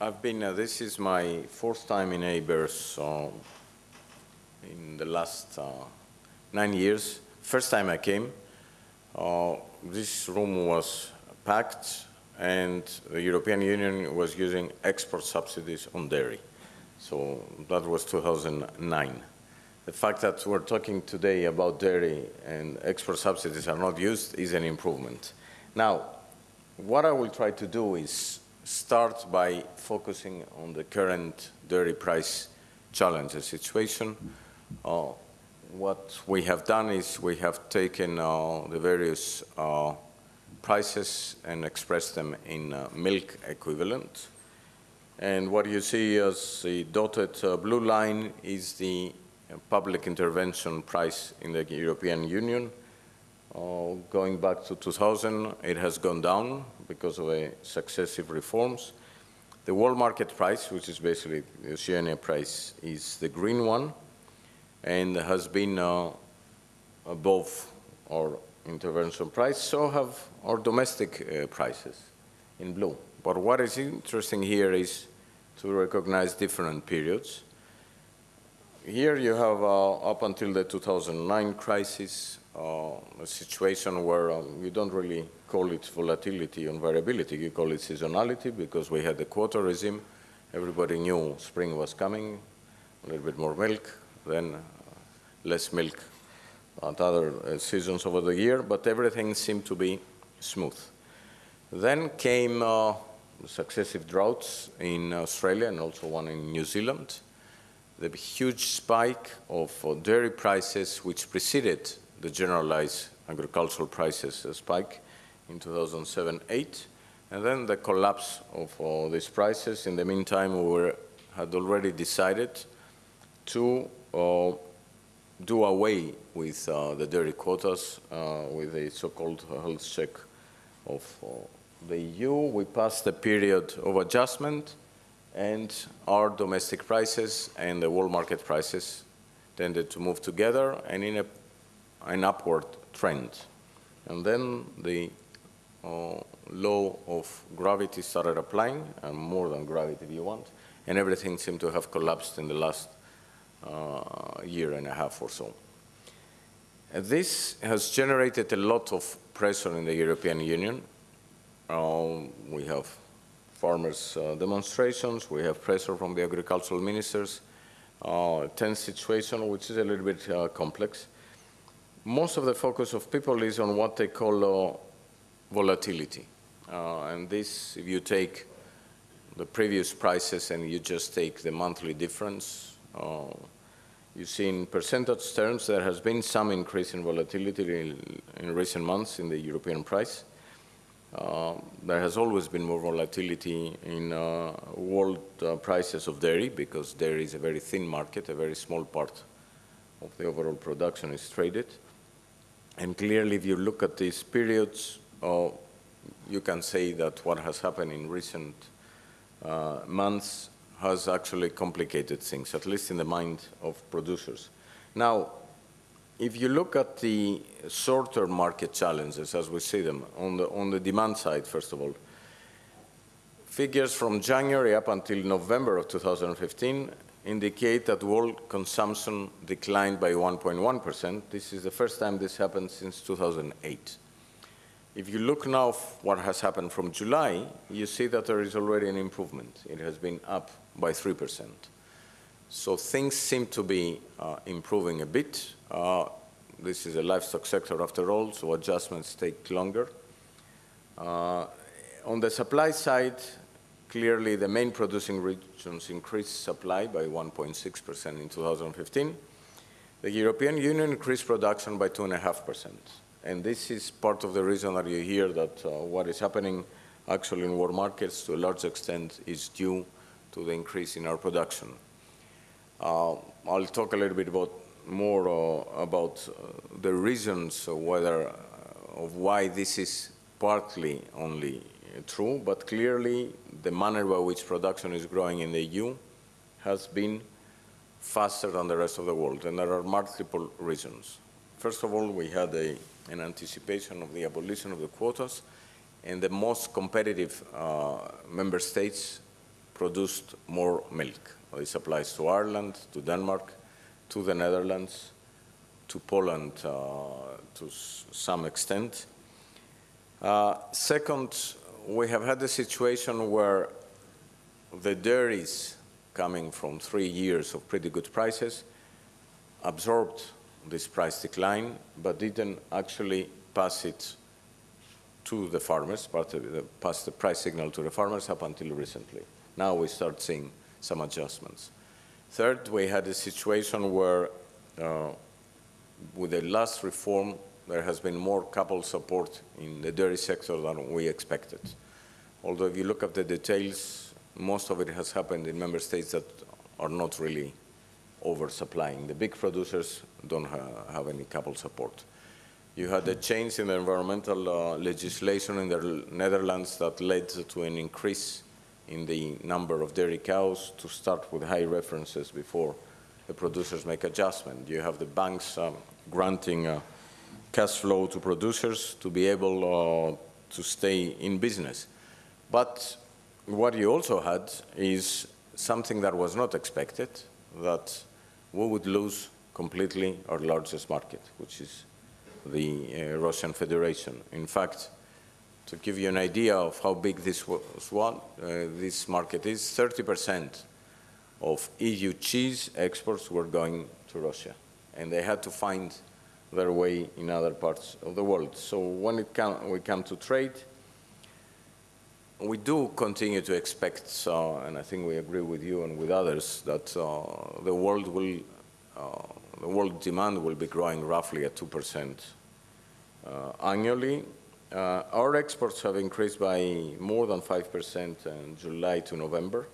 I've been, uh, this is my fourth time in ABARES uh, in the last uh, nine years. First time I came, uh, this room was packed and the European Union was using export subsidies on dairy. So that was 2009. The fact that we're talking today about dairy and export subsidies are not used is an improvement. Now, what I will try to do is start by focusing on the current dairy price challenge situation. Uh, what we have done is we have taken uh, the various uh, prices and expressed them in uh, milk equivalent. And what you see as the dotted uh, blue line is the public intervention price in the European Union. Uh, going back to 2000, it has gone down because of successive reforms. The world market price, which is basically the Oceania price, is the green one and has been uh, above our intervention price, so have our domestic uh, prices in blue. But what is interesting here is to recognize different periods. Here you have uh, up until the 2009 crisis, uh, a situation where um, you don't really call it volatility and variability, you call it seasonality because we had the quota regime. Everybody knew spring was coming, a little bit more milk, then uh, less milk at other uh, seasons over the year, but everything seemed to be smooth. Then came uh, successive droughts in Australia and also one in New Zealand. The huge spike of uh, dairy prices which preceded the generalized agricultural prices spike in 2007-8, and then the collapse of uh, these prices. In the meantime, we were, had already decided to uh, do away with uh, the dairy quotas uh, with a so-called health check of uh, the EU. We passed the period of adjustment and our domestic prices and the world market prices tended to move together and in a, an upward trend. And then the law of gravity started applying, and more than gravity if you want, and everything seemed to have collapsed in the last uh, year and a half or so. This has generated a lot of pressure in the European Union. Uh, we have farmers' uh, demonstrations, we have pressure from the agricultural ministers, uh, tense situation, which is a little bit uh, complex. Most of the focus of people is on what they call uh, volatility. and this, if you take the previous prices and you just take the monthly difference, uh, you see in percentage terms there has been some increase in volatility in, in recent months in the European price. Uh, there has always been more volatility in uh, world uh, prices of dairy because dairy is a very thin market, a very small part of the overall production is traded. And clearly, if you look at these periods, uh, you can say that what has happened in recent uh, months has actually complicated things, at least in the mind of producers. Now, if you look at the short-term market challenges, as we see them, on the, on the demand side, first of all, figures from January up until November of 2015 indicate that world consumption declined by 1.1%. This is the first time this happened since 2008. If you look now what has happened from July, you see that there is already an improvement. It has been up by 3%. So things seem to be uh, improving a bit. Uh, this is a livestock sector after all, so adjustments take longer. Uh, on the supply side, clearly the main producing regions increased supply by 1.6% in 2015. The European Union increased production by 2.5%. And this is part of the reason that you hear that uh, what is happening actually in world markets to a large extent is due to the increase in our production. Uh, I'll talk a little bit about more uh, about uh, the reasons whether uh, of why this is partly only true, but clearly the manner by which production is growing in the EU has been faster than the rest of the world, and there are multiple reasons. First of all, we had a in anticipation of the abolition of the quotas, and the most competitive uh, member states produced more milk. This applies to Ireland, to Denmark, to the Netherlands, to Poland uh, to some extent. Uh, second, we have had a situation where the dairies coming from three years of pretty good prices absorbed this price decline, but didn't actually pass it to the farmers, the, pass the price signal to the farmers up until recently. Now we start seeing some adjustments. Third, we had a situation where uh, with the last reform, there has been more couple support in the dairy sector than we expected. Although if you look at the details, most of it has happened in member states that are not really oversupplying. The big producers don't ha have any couple support. You had a change in the environmental uh, legislation in the Netherlands that led to an increase in the number of dairy cows to start with high references before the producers make adjustment. You have the banks um, granting uh, cash flow to producers to be able uh, to stay in business. But what you also had is something that was not expected, that we would lose completely our largest market, which is the uh, Russian Federation. In fact, to give you an idea of how big this was, one, uh, this market is, 30 percent of EU cheese exports were going to Russia, and they had to find their way in other parts of the world. So when it come, we come to trade, we do continue to expect, uh, and I think we agree with you and with others, that uh, the world will, uh, the world demand will be growing roughly at 2% uh, annually. Uh, our exports have increased by more than 5% in July to November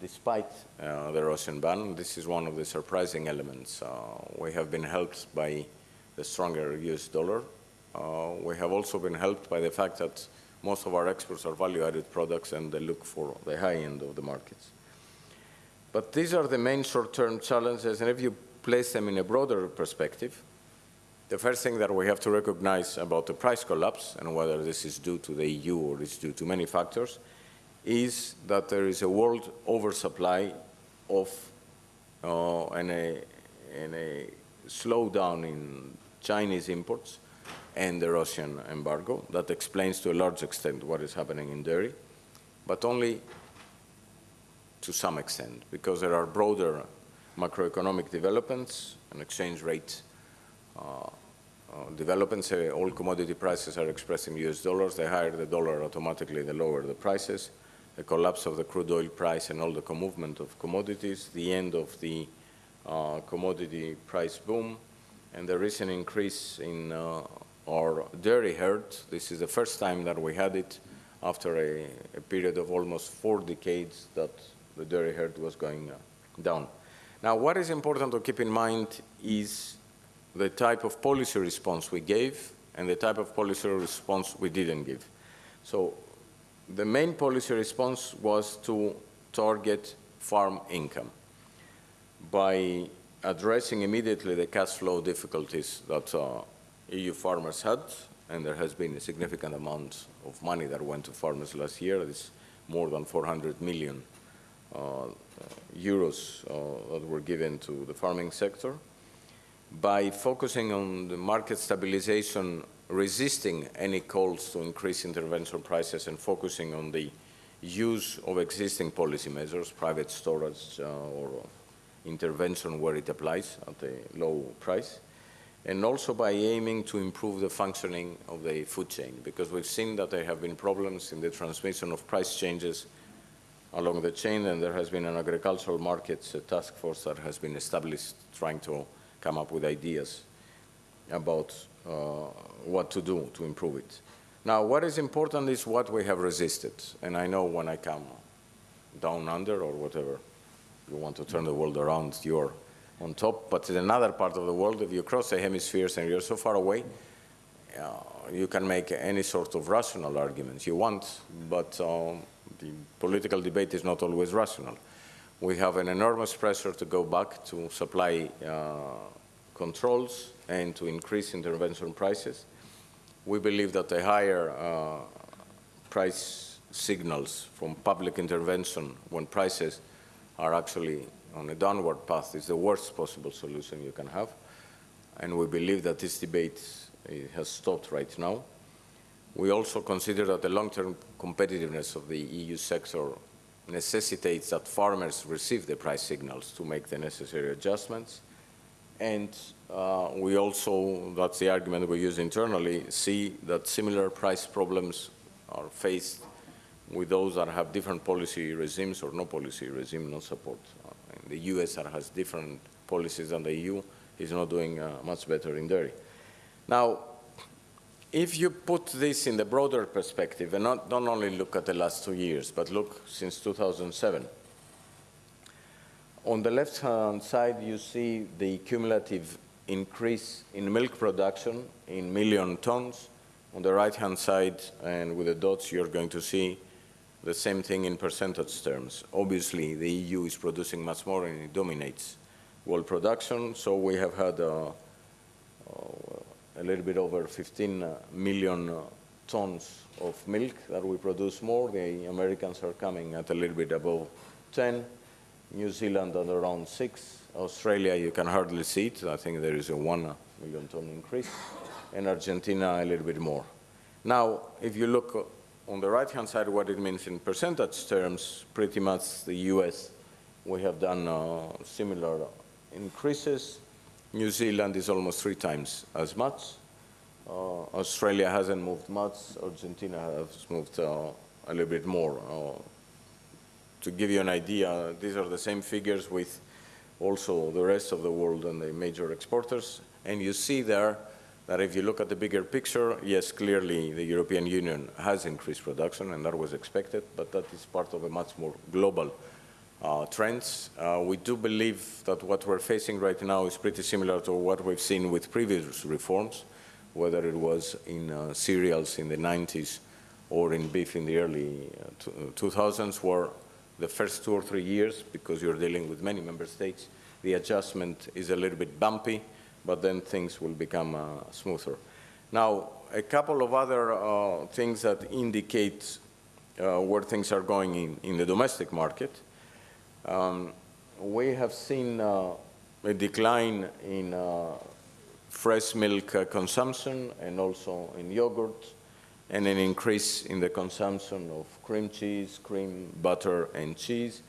despite uh, the Russian ban. This is one of the surprising elements. Uh, we have been helped by the stronger US dollar. Uh, we have also been helped by the fact that most of our exports are value-added products and they look for the high end of the markets. But these are the main short-term challenges, and if you place them in a broader perspective, the first thing that we have to recognize about the price collapse, and whether this is due to the EU or is due to many factors, is that there is a world oversupply of uh, and, a, and a slowdown in Chinese imports and the Russian embargo. That explains to a large extent what is happening in dairy, but only to some extent, because there are broader macroeconomic developments and exchange rate uh, uh, developments. Uh, all commodity prices are expressed in US dollars. The higher the dollar, automatically the lower the prices the collapse of the crude oil price and all the movement of commodities, the end of the commodity price boom, and the recent increase in our dairy herd. This is the first time that we had it after a, a period of almost four decades that the dairy herd was going down. Now, what is important to keep in mind is the type of policy response we gave and the type of policy response we didn't give. So the main policy response was to target farm income by addressing immediately the cash flow difficulties that uh, EU farmers had, and there has been a significant amount of money that went to farmers last year. It's more than 400 million euros uh, that were given to the farming sector. By focusing on the market stabilization resisting any calls to increase intervention prices and focusing on the use of existing policy measures, private storage uh, or intervention where it applies at a low price, and also by aiming to improve the functioning of the food chain, because we've seen that there have been problems in the transmission of price changes along the chain, and there has been an agricultural markets task force that has been established trying to come up with ideas about uh, what to do to improve it. Now, what is important is what we have resisted. And I know when I come down under or whatever, you want to turn the world around, you're on top. But in another part of the world, if you cross the hemispheres and you're so far away, uh, you can make any sort of rational arguments you want, but um, the political debate is not always rational. We have an enormous pressure to go back to supply uh, controls and to increase intervention prices. We believe that a higher uh, price signals from public intervention when prices are actually on a downward path is the worst possible solution you can have. And we believe that this debate has stopped right now. We also consider that the long-term competitiveness of the EU sector necessitates that farmers receive the price signals to make the necessary adjustments. And uh, we also, that's the argument we use internally, see that similar price problems are faced with those that have different policy regimes or no policy regime, no support. Uh, the US that has different policies than the EU is not doing uh, much better in dairy. Now, if you put this in the broader perspective and not, don't only look at the last two years, but look since 2007, on the left-hand side, you see the cumulative increase in milk production in million tons. On the right-hand side, and with the dots, you're going to see the same thing in percentage terms. Obviously, the EU is producing much more and it dominates world production, so we have had a a little bit over 15 million uh, tons of milk that we produce more. The Americans are coming at a little bit above 10. New Zealand at around 6. Australia, you can hardly see it. I think there is a 1 million ton increase. And Argentina, a little bit more. Now, if you look on the right-hand side, what it means in percentage terms, pretty much the US, we have done uh, similar increases. New Zealand is almost three times as much. Uh, Australia hasn't moved much. Argentina has moved uh, a little bit more. Uh, to give you an idea, these are the same figures with also the rest of the world and the major exporters. And you see there that if you look at the bigger picture, yes, clearly the European Union has increased production, and that was expected, but that is part of a much more global uh, trends. Uh, we do believe that what we're facing right now is pretty similar to what we've seen with previous reforms, whether it was in uh, cereals in the 90s or in beef in the early 2000s, uh, where the first two or three years, because you're dealing with many member states, the adjustment is a little bit bumpy, but then things will become uh, smoother. Now, a couple of other uh, things that indicate uh, where things are going in, in the domestic market. Um, we have seen uh, a decline in uh, fresh milk uh, consumption and also in yogurt, and an increase in the consumption of cream cheese, cream, butter, and cheese.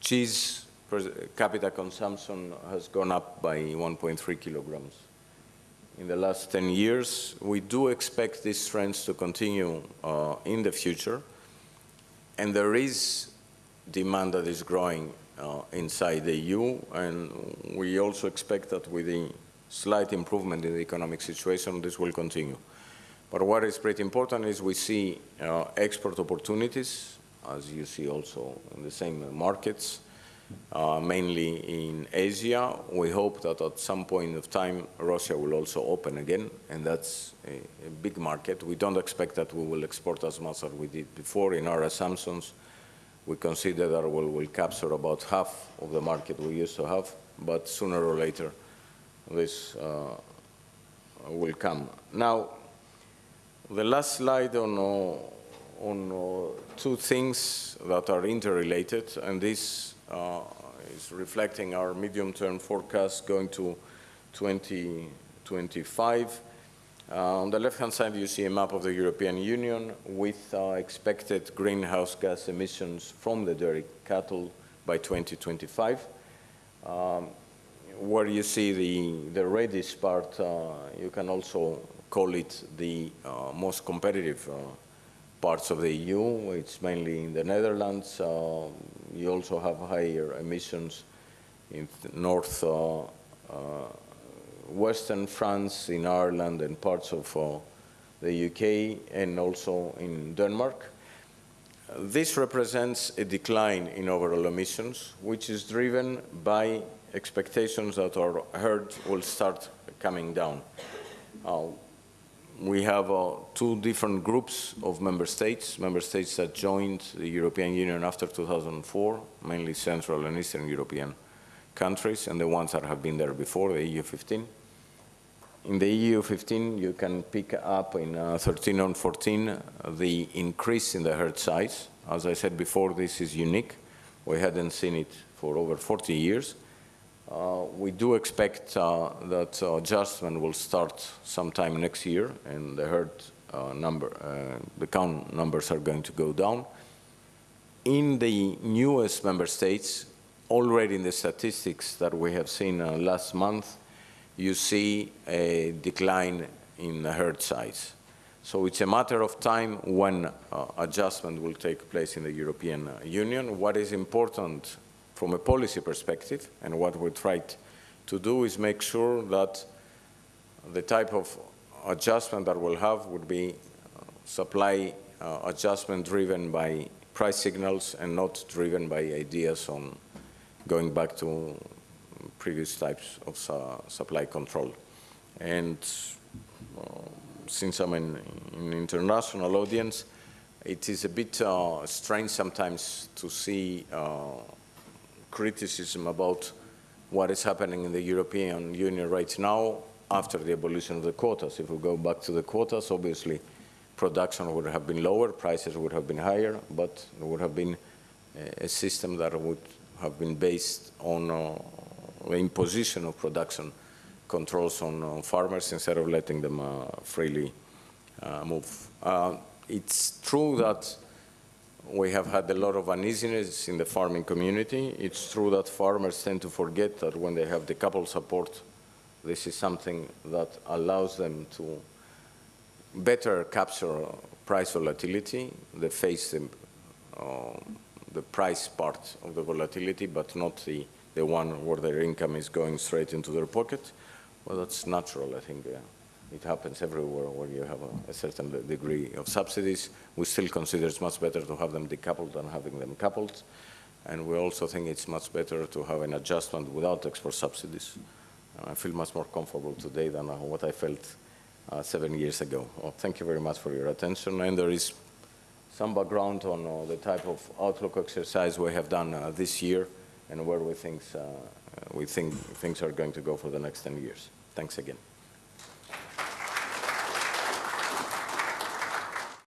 Cheese per capita consumption has gone up by 1.3 kilograms. In the last 10 years, we do expect these trends to continue uh, in the future, and there is demand that is growing uh, inside the EU, and we also expect that with the slight improvement in the economic situation, this will continue. But what is pretty important is we see uh, export opportunities, as you see also in the same markets, uh, mainly in Asia. We hope that at some point of time, Russia will also open again, and that's a, a, big market. We don't expect that we will export as much as we did before. In our assumptions, we consider that we will capture about half of the market we used to have, but sooner or later, this uh, will come. Now, the last slide on, uh, on uh, two things that are interrelated, and this uh, is reflecting our medium-term forecast going to 2025. Uh, on the left-hand side, you see a map of the European Union with uh, expected greenhouse gas emissions from the dairy cattle by 2025. Um, where you see the, the reddish part, uh, you can also call it the uh, most competitive uh, parts of the EU. It's mainly in the Netherlands. Uh, you also have higher emissions in north western France, in Ireland, and parts of uh, the UK, and also in Denmark. This represents a decline in overall emissions, which is driven by expectations that our herd will start coming down. Uh, we have uh, two different groups of member states, member states that joined the European Union after 2004, mainly Central and Eastern European countries, and the ones that have been there before, the EU 15. in the EU 15, you can pick up in uh, 13 and 14 uh, the increase in the herd size. As I said before, this is unique. We hadn't seen it for over 40 years. Uh, we do expect uh, that uh, adjustment will start sometime next year, and the herd uh, number, the count numbers are going to go down. In the newest member states, already in the statistics that we have seen uh, last month, you see a decline in herd size. So it's a matter of time when uh, adjustment will take place in the European uh, Union. What is important from a policy perspective, and what we tried to do is make sure that the type of adjustment that we'll have would be uh, supply uh, adjustment driven by price signals and not driven by ideas on going back to previous types of su supply control. And uh, since I'm in an international audience, it is a bit uh, strange sometimes to see uh, criticism about what is happening in the European Union right now after the abolition of the quotas. If we go back to the quotas, obviously production would have been lower, prices would have been higher, but there would have been a system that would have been based on uh, the imposition of production controls on, on, farmers instead of letting them uh, freely uh, move. Uh, it's true that we have had a lot of uneasiness in the farming community. It's true that farmers tend to forget that when they have decoupled support, this is something that allows them to better capture price volatility. They face the, uh, the price part of the volatility, but not the, the one where their income is going straight into their pocket. Well, that's natural, I think. Uh, it happens everywhere where you have a, a, certain degree of subsidies. We still consider it's much better to have them decoupled than having them coupled. And we also think it's much better to have an adjustment without export subsidies. I feel much more comfortable today than uh, what I felt uh, seven years ago. Well, thank you very much for your attention. And there is some background on uh, the type of outlook exercise we have done uh, this year and where we think, uh, we think things are going to go for the next 10 years. Thanks again.